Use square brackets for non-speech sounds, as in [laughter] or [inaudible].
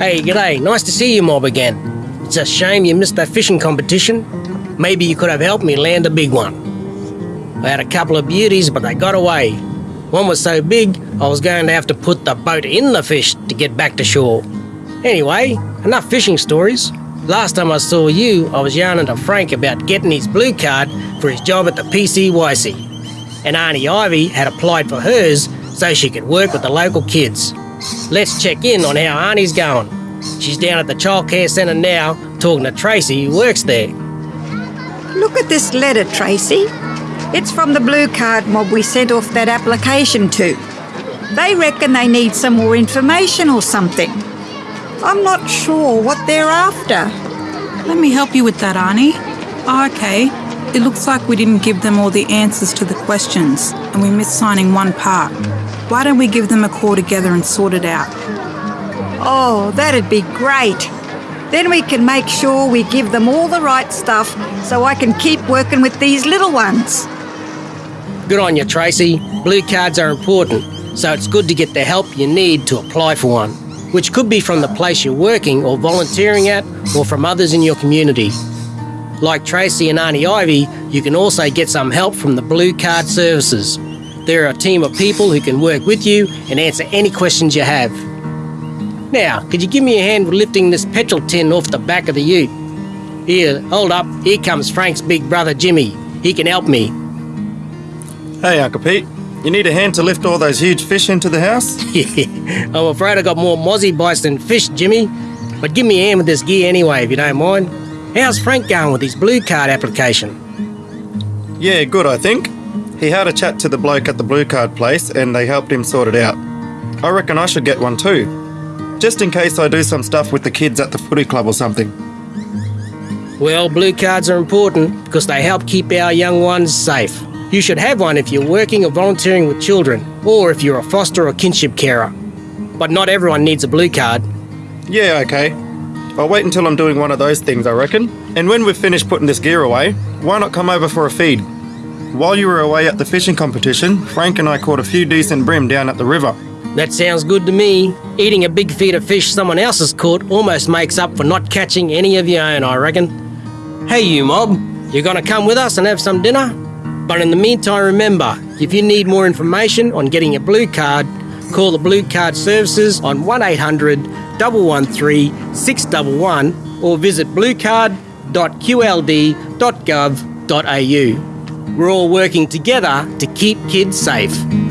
Hey, g'day. Nice to see you, Mob, again. It's a shame you missed that fishing competition. Maybe you could have helped me land a big one. I had a couple of beauties, but they got away. One was so big, I was going to have to put the boat in the fish to get back to shore. Anyway, enough fishing stories. Last time I saw you, I was yarning to Frank about getting his blue card for his job at the PCYC. And Auntie Ivy had applied for hers so she could work with the local kids. Let's check in on how Arnie's going. She's down at the childcare centre now, talking to Tracy, who works there. Look at this letter, Tracy. It's from the blue card mob we sent off that application to. They reckon they need some more information or something. I'm not sure what they're after. Let me help you with that, Arnie. Oh, okay. It looks like we didn't give them all the answers to the questions, and we missed signing one part. Why don't we give them a call together and sort it out? Oh, that'd be great. Then we can make sure we give them all the right stuff so I can keep working with these little ones. Good on you, Tracy. Blue cards are important, so it's good to get the help you need to apply for one, which could be from the place you're working or volunteering at or from others in your community. Like Tracy and Auntie Ivy, you can also get some help from the Blue Card Services. They're a team of people who can work with you and answer any questions you have. Now, could you give me a hand with lifting this petrol tin off the back of the ute? Here, hold up. Here comes Frank's big brother Jimmy. He can help me. Hey, Uncle Pete. You need a hand to lift all those huge fish into the house? [laughs] I'm afraid I got more mozzie bites than fish, Jimmy. But give me a hand with this gear anyway, if you don't mind. How's Frank going with his blue card application? Yeah, good, I think. He had a chat to the bloke at the blue card place and they helped him sort it out. I reckon I should get one too. Just in case I do some stuff with the kids at the footy club or something. Well, blue cards are important because they help keep our young ones safe. You should have one if you're working or volunteering with children, or if you're a foster or kinship carer. But not everyone needs a blue card. Yeah, okay. I'll wait until I'm doing one of those things, I reckon. And when we've finished putting this gear away, why not come over for a feed? While you were away at the fishing competition, Frank and I caught a few decent bream down at the river. That sounds good to me. Eating a big feed of fish someone else has caught almost makes up for not catching any of your own, I reckon. Hey, you mob, you gonna come with us and have some dinner? But in the meantime, remember if you need more information on getting a blue card, call the Blue Card Services on 1800 113 611 or visit bluecard.qld.gov.au. We're all working together to keep kids safe.